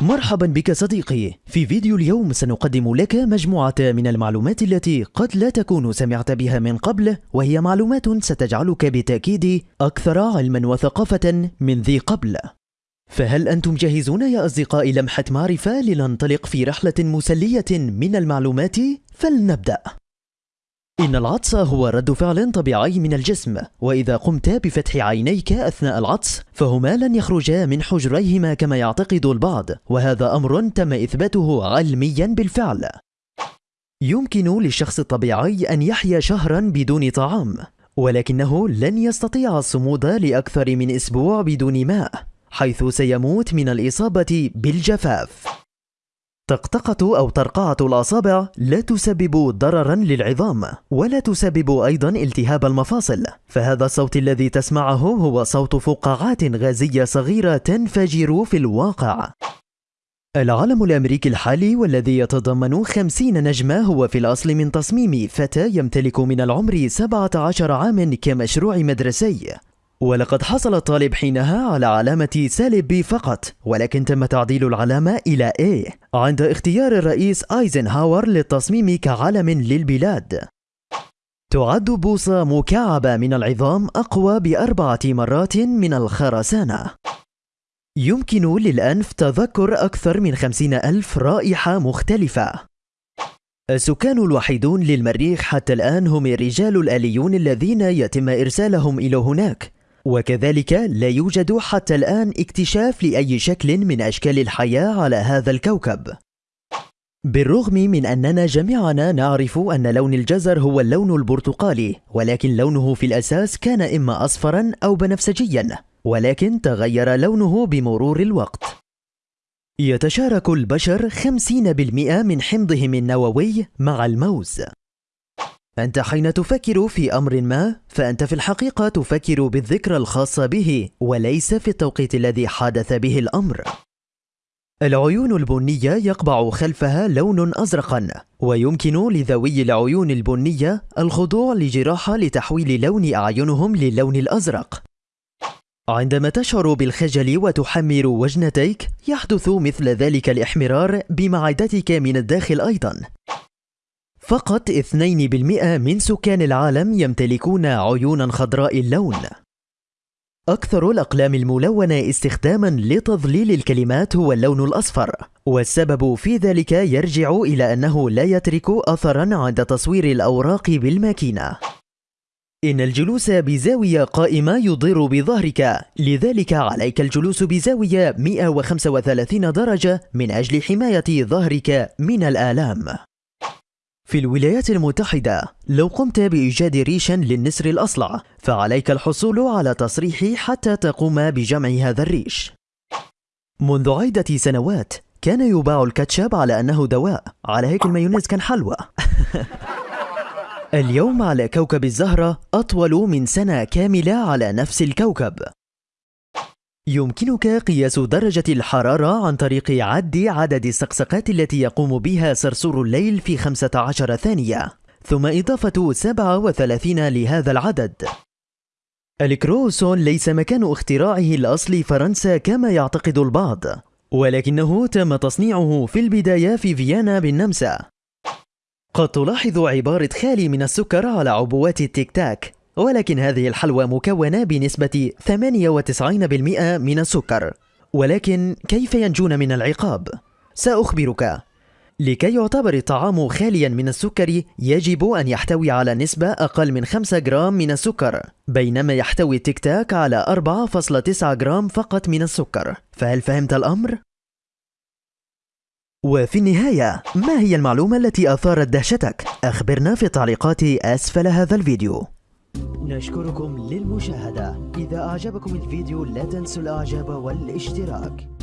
مرحبا بك صديقي. في فيديو اليوم سنقدم لك مجموعة من المعلومات التي قد لا تكون سمعت بها من قبل وهي معلومات ستجعلك بالتأكيد أكثر علما وثقافة من ذي قبل. فهل أنتم جاهزون يا أصدقائي لمحة معرفة لننطلق في رحلة مسلية من المعلومات؟ فلنبدأ. إن العطس هو رد فعل طبيعي من الجسم وإذا قمت بفتح عينيك أثناء العطس فهما لن يخرجا من حجريهما كما يعتقد البعض وهذا أمر تم إثباته علميا بالفعل. يمكن للشخص الطبيعي أن يحيا شهرا بدون طعام ولكنه لن يستطيع الصمود لأكثر من أسبوع بدون ماء حيث سيموت من الإصابة بالجفاف. طقطقة أو طرقعة الأصابع لا تسبب ضررا للعظام ولا تسبب أيضا التهاب المفاصل. فهذا الصوت الذي تسمعه هو صوت فقاعات غازية صغيرة تنفجر في الواقع. العالم الأمريكي الحالي والذي يتضمن خمسين نجمة هو في الأصل من تصميم فتى يمتلك من العمر 17 عام كمشروع مدرسي. ولقد حصل الطالب حينها على علامة سالب B فقط ولكن تم تعديل العلامة إلى A. عند اختيار الرئيس آيزنهاور للتصميم كعلم للبلاد. تعد بوصة مكعبة من العظام أقوى بأربعة مرات من الخرسانة. يمكن للأنف تذكر أكثر من خمسين ألف رائحة مختلفة. السكان الوحيدون للمريخ حتى الآن هم الرجال الآليون الذين يتم إرسالهم إلى هناك. وكذلك لا يوجد حتى الآن اكتشاف لأي شكل من أشكال الحياة على هذا الكوكب. بالرغم من أننا جميعنا نعرف أن لون الجزر هو اللون البرتقالي ولكن لونه في الأساس كان إما أصفرا أو بنفسجيا ولكن تغير لونه بمرور الوقت. يتشارك البشر 50% من حمضهم النووي مع الموز. أنت حين تفكر في أمر ما فأنت في الحقيقة تفكر بالذكرى الخاصة به وليس في التوقيت الذي حدث به الأمر. العيون البنية يقبع خلفها لون أزرقا ويمكن لذوي العيون البنية الخضوع لجراحة لتحويل لون أعينهم للون الأزرق. عندما تشعر بالخجل وتحمر وجنتيك يحدث مثل ذلك الإحمرار بمعدتك من الداخل أيضا. فقط 2% من سكان العالم يمتلكون عيونا خضراء اللون. أكثر الأقلام الملونة استخداما لتظليل الكلمات هو اللون الأصفر والسبب في ذلك يرجع إلى أنه لا يترك أثرا عند تصوير الأوراق بالماكينة. إن الجلوس بزاوية قائمة يضر بظهرك لذلك عليك الجلوس بزاوية 135 درجة من أجل حماية ظهرك من الآلام. في الولايات المتحدة لو قمت بإيجاد ريش للنسر الأصلع فعليك الحصول على تصريح حتى تقوم بجمع هذا الريش. منذ عدة سنوات كان يباع الكاتشب على أنه دواء. على هيك المايونيز كان حلوى اليوم على كوكب الزهرة أطول من سنة كاملة على نفس الكوكب. يمكنك قياس درجة الحرارة عن طريق عد عدد السقسقات التي يقوم بها صرصور الليل في 15 ثانية ثم إضافة 37 لهذا العدد. الكروسون ليس مكان اختراعه الأصلي فرنسا كما يعتقد البعض ولكنه تم تصنيعه في البداية في فيينا بالنمسا. قد تلاحظ عبارة خالي من السكر على عبوات التيك تاك ولكن هذه الحلوى مكونة بنسبة 98% من السكر ولكن كيف ينجون من العقاب؟ سأخبرك لكي يعتبر الطعام خاليا من السكر يجب أن يحتوي على نسبة أقل من 5 جرام من السكر بينما يحتوي التيك تاك على 4.9 جرام فقط من السكر فهل فهمت الأمر؟ وفي النهاية ما هي المعلومة التي أثارت دهشتك؟ أخبرنا في التعليقات أسفل هذا الفيديو نشكركم للمشاهدة. إذا أعجبكم الفيديو لا تنسوا الإعجاب والاشتراك.